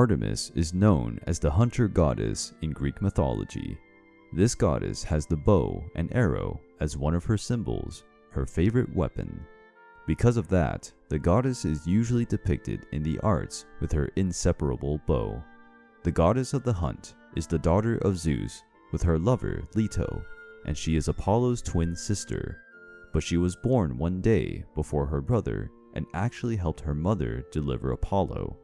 Artemis is known as the hunter goddess in Greek mythology. This goddess has the bow and arrow as one of her symbols, her favorite weapon. Because of that, the goddess is usually depicted in the arts with her inseparable bow. The goddess of the hunt is the daughter of Zeus with her lover Leto, and she is Apollo's twin sister. But she was born one day before her brother and actually helped her mother deliver Apollo.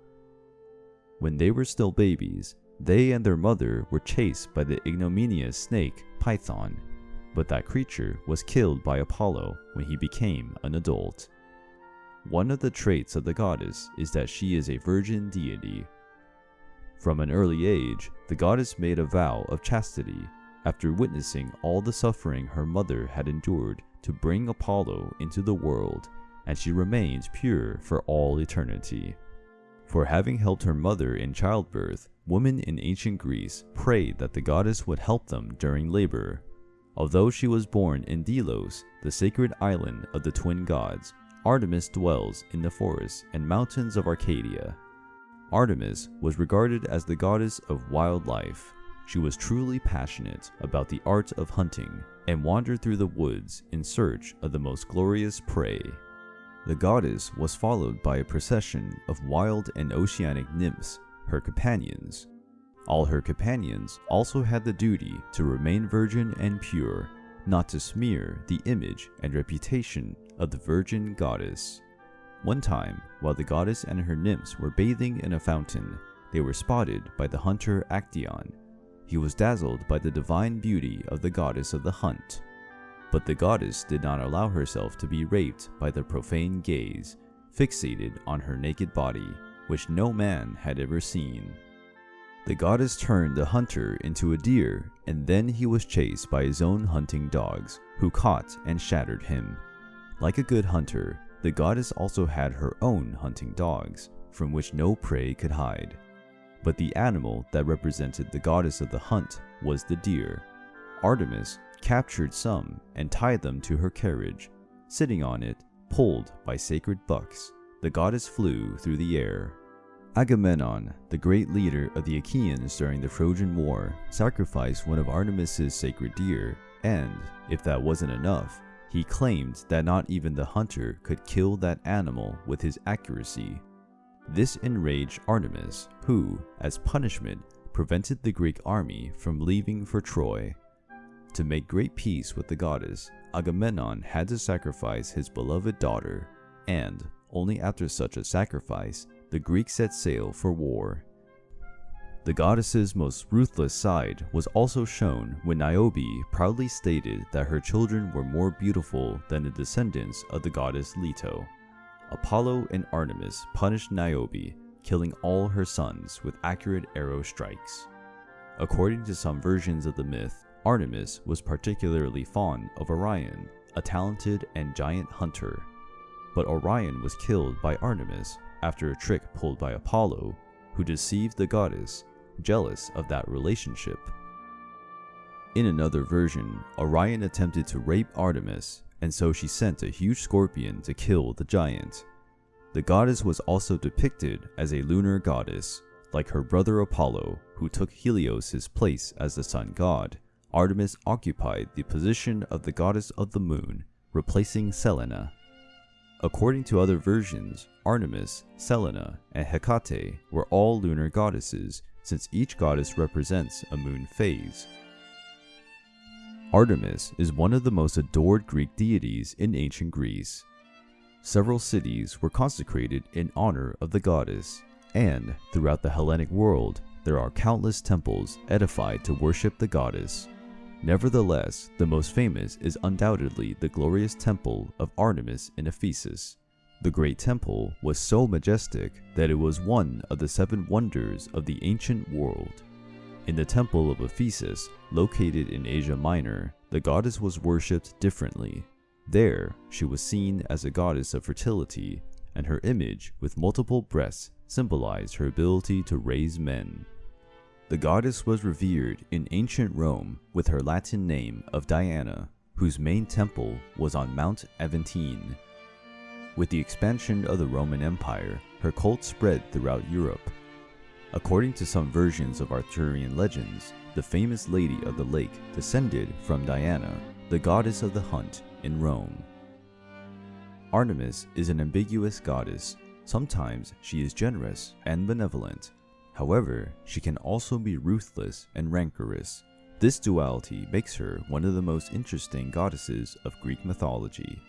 When they were still babies, they and their mother were chased by the ignominious snake Python, but that creature was killed by Apollo when he became an adult. One of the traits of the goddess is that she is a virgin deity. From an early age, the goddess made a vow of chastity after witnessing all the suffering her mother had endured to bring Apollo into the world, and she remains pure for all eternity. For having helped her mother in childbirth, women in ancient Greece prayed that the goddess would help them during labor. Although she was born in Delos, the sacred island of the twin gods, Artemis dwells in the forests and mountains of Arcadia. Artemis was regarded as the goddess of wildlife. She was truly passionate about the art of hunting and wandered through the woods in search of the most glorious prey. The goddess was followed by a procession of wild and oceanic nymphs, her companions. All her companions also had the duty to remain virgin and pure, not to smear the image and reputation of the virgin goddess. One time, while the goddess and her nymphs were bathing in a fountain, they were spotted by the hunter Actaeon. He was dazzled by the divine beauty of the goddess of the hunt. But the goddess did not allow herself to be raped by the profane gaze, fixated on her naked body, which no man had ever seen. The goddess turned the hunter into a deer, and then he was chased by his own hunting dogs, who caught and shattered him. Like a good hunter, the goddess also had her own hunting dogs, from which no prey could hide. But the animal that represented the goddess of the hunt was the deer. Artemis captured some and tied them to her carriage. Sitting on it, pulled by sacred bucks, the goddess flew through the air. Agamemnon, the great leader of the Achaeans during the Trojan War, sacrificed one of Artemis's sacred deer, and, if that wasn't enough, he claimed that not even the hunter could kill that animal with his accuracy. This enraged Artemis, who, as punishment, prevented the Greek army from leaving for Troy. To make great peace with the goddess, Agamemnon had to sacrifice his beloved daughter, and, only after such a sacrifice, the Greeks set sail for war. The goddess's most ruthless side was also shown when Niobe proudly stated that her children were more beautiful than the descendants of the goddess Leto. Apollo and Artemis punished Niobe, killing all her sons with accurate arrow strikes. According to some versions of the myth, Artemis was particularly fond of Orion, a talented and giant hunter. But Orion was killed by Artemis after a trick pulled by Apollo, who deceived the goddess, jealous of that relationship. In another version, Orion attempted to rape Artemis, and so she sent a huge scorpion to kill the giant. The goddess was also depicted as a lunar goddess, like her brother Apollo, who took Helios' place as the sun god. Artemis occupied the position of the goddess of the moon, replacing Selene. According to other versions, Artemis, Selene, and Hecate were all lunar goddesses, since each goddess represents a moon phase. Artemis is one of the most adored Greek deities in ancient Greece. Several cities were consecrated in honor of the goddess, and throughout the Hellenic world, there are countless temples edified to worship the goddess. Nevertheless, the most famous is undoubtedly the glorious temple of Artemis in Ephesus. The great temple was so majestic that it was one of the seven wonders of the ancient world. In the temple of Ephesus, located in Asia Minor, the goddess was worshipped differently. There, she was seen as a goddess of fertility, and her image with multiple breasts symbolized her ability to raise men. The goddess was revered in ancient Rome with her Latin name of Diana, whose main temple was on Mount Aventine. With the expansion of the Roman Empire, her cult spread throughout Europe. According to some versions of Arthurian legends, the famous Lady of the Lake descended from Diana, the goddess of the hunt in Rome. Artemis is an ambiguous goddess. Sometimes she is generous and benevolent. However, she can also be ruthless and rancorous. This duality makes her one of the most interesting goddesses of Greek mythology.